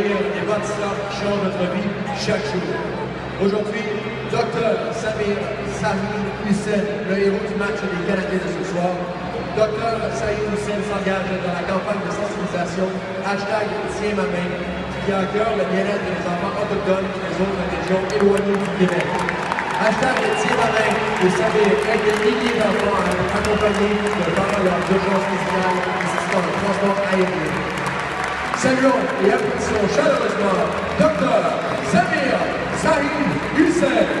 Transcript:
accueillir des bâtisseurs qui changent notre vie chaque jour. Aujourd'hui, Dr Samir Sami Hussein, le héros du match des Canadiens de ce soir. Dr Saïd Hussein s'engage dans la campagne de sensibilisation hashtag Tiens ma main, qui a à cœur le bien-être des enfants autochtones des autres régions éloignées du Québec. Hashtag Tiens ma main, vous savez, aide des milliers d'enfants à être accompagnés pendant leurs urgences médicales nécessitant le transport aérien. Saluons et apprécions chaleureusement Dr Samir Sahid Hussein.